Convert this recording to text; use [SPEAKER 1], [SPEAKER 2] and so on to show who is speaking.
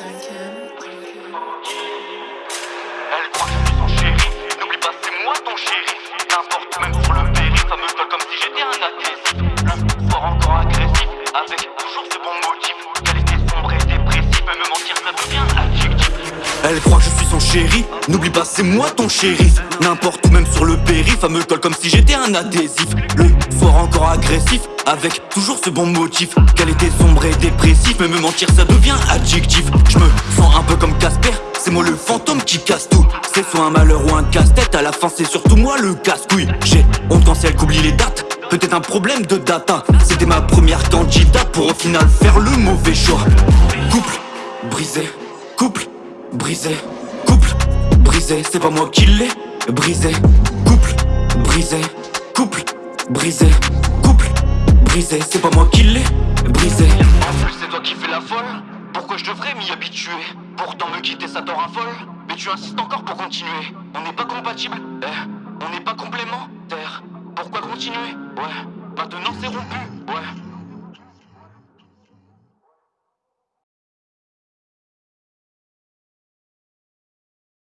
[SPEAKER 1] Elle
[SPEAKER 2] croit que je suis son chéri. N'oublie pas, c'est moi ton chéri. N'importe, même sur le périph', ça me colle comme si j'étais un agressif Le fort encore agressif, avec toujours ses bons motifs. Chéri. N'oublie pas c'est moi ton shérif. N'importe où même sur le périph' Elle me colle comme si j'étais un adhésif. Le soir encore agressif Avec toujours ce bon motif. Qu'elle était sombre et dépressif Mais me mentir ça devient adjectif. Je me sens un peu comme Casper C'est moi le fantôme qui casse tout. C'est soit un malheur ou un casse-tête À la fin c'est surtout moi le casse-couille. J'ai honte quand c'est elle qu'oublie les dates Peut-être un problème de data. C'était ma première candidate Pour au final faire le mauvais choix. Couple brisé brisé. Couple. Brisé C'est pas moi qui l'ai. Brisé. Couple. Brisé. Couple. Brisé. Couple. Brisé C'est pas moi qui l'ai. Brisé. En plus c'est toi qui fais la folle. Pourquoi je devrais m'y habituer? Pourtant me quitter ça te raffole Mais tu insistes encore pour continuer. On n'est pas compatible. Eh On n'est pas complémentaires. Pourquoi continuer? Ouais Maintenant c'est rompu. Ouais